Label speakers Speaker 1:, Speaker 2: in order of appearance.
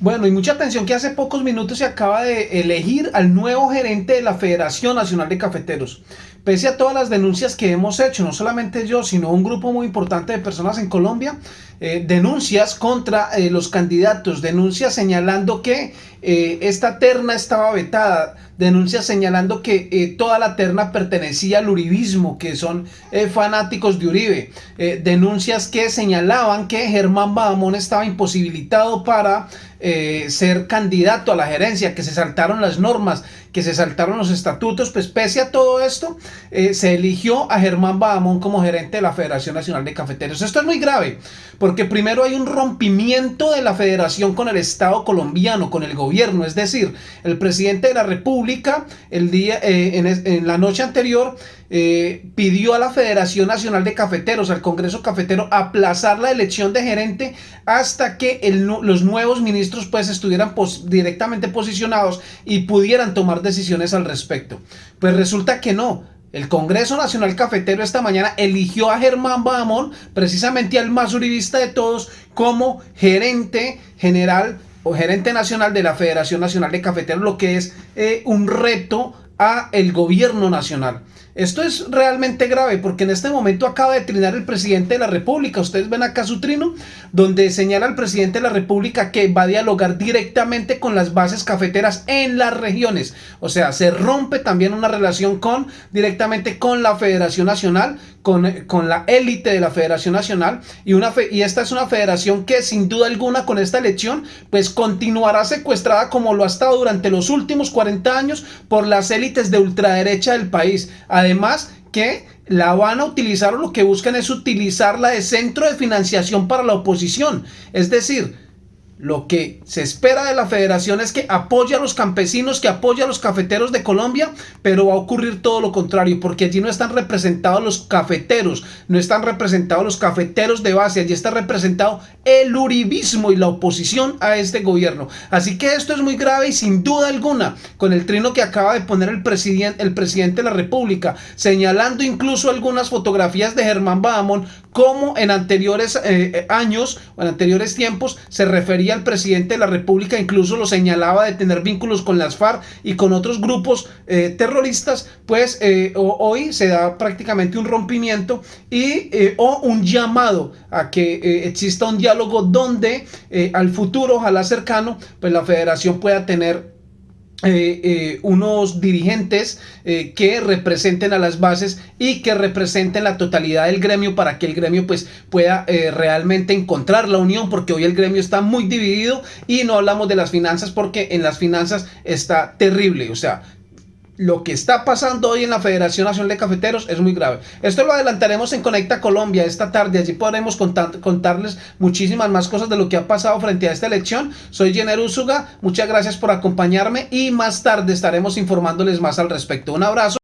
Speaker 1: Bueno, y mucha atención que hace pocos minutos se acaba de elegir al nuevo gerente de la Federación Nacional de Cafeteros. Pese a todas las denuncias que hemos hecho, no solamente yo, sino un grupo muy importante de personas en Colombia, eh, denuncias contra eh, los candidatos, denuncias señalando que eh, esta terna estaba vetada, denuncias señalando que toda la terna pertenecía al uribismo, que son fanáticos de Uribe, denuncias que señalaban que Germán Badamón estaba imposibilitado para ser candidato a la gerencia, que se saltaron las normas, que se saltaron los estatutos, pues pese a todo esto, se eligió a Germán Badamón como gerente de la Federación Nacional de Cafeteros. Esto es muy grave, porque primero hay un rompimiento de la federación con el Estado colombiano, con el gobierno, es decir, el presidente de la República el día, eh, en, la noche anterior eh, pidió a la Federación Nacional de Cafeteros, al Congreso Cafetero, aplazar la elección de gerente hasta que los nuevos ministros pues estuvieran directamente posicionados y pudieran tomar decisiones al respecto. Pues resulta que no, el Congreso Nacional Cafetero esta mañana eligió a Germán Bahamón, precisamente al más uribista de todos, como gerente general gerente nacional de la Federación Nacional de Cafeteros, lo que es eh, un reto a el gobierno nacional. Esto es realmente grave porque en este momento acaba de trinar el presidente de la República. Ustedes ven acá su trino donde señala al presidente de la República que va a dialogar directamente con las bases cafeteras en las regiones. O sea, se rompe también una relación con directamente con la Federación Nacional, con, con la élite de la Federación Nacional y, una y esta es una federación que sin duda alguna con esta elección pues continuará secuestrada como lo ha estado durante los últimos 40 años por las élites de ultraderecha del país. Además que la van a utilizar o lo que buscan es utilizarla de centro de financiación para la oposición. Es decir, lo que se espera de la federación es que apoye a los campesinos, que apoye a los cafeteros de Colombia, pero va a ocurrir todo lo contrario, porque allí no están representados los cafeteros, no están representados los cafeteros de base, allí está representado el uribismo y la oposición a este gobierno. Así que esto es muy grave y sin duda alguna, con el trino que acaba de poner el presidente, el presidente de la República, señalando incluso algunas fotografías de Germán Badamón, como en anteriores eh, eh, años o en anteriores tiempos se refería el presidente de la República incluso lo señalaba de tener vínculos con las FARC y con otros grupos eh, terroristas, pues eh, hoy se da prácticamente un rompimiento y eh, o un llamado a que exista un diálogo donde al futuro, ojalá cercano, pues la federación pueda tener eh, eh, unos dirigentes eh, que representen a las bases y que representen la totalidad del gremio para que el gremio pues pueda realmente encontrar la unión porque hoy el gremio está muy dividido y no hablamos de las finanzas porque en las finanzas está terrible. O sea lo que está pasando hoy en la Federación Nacional de Cafeteros es muy grave. Esto lo adelantaremos en Conecta Colombia esta tarde. Allí podremos contarles muchísimas más cosas de lo que ha pasado frente a esta elección. Soy Jenner Usuga. Muchas gracias por acompañarme y más tarde estaremos informándoles más al respecto. Un abrazo.